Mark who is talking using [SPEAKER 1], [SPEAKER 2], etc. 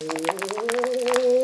[SPEAKER 1] you